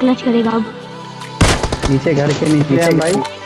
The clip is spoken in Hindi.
क्लच करेगा अब? नीचे घर के नीचे भाई।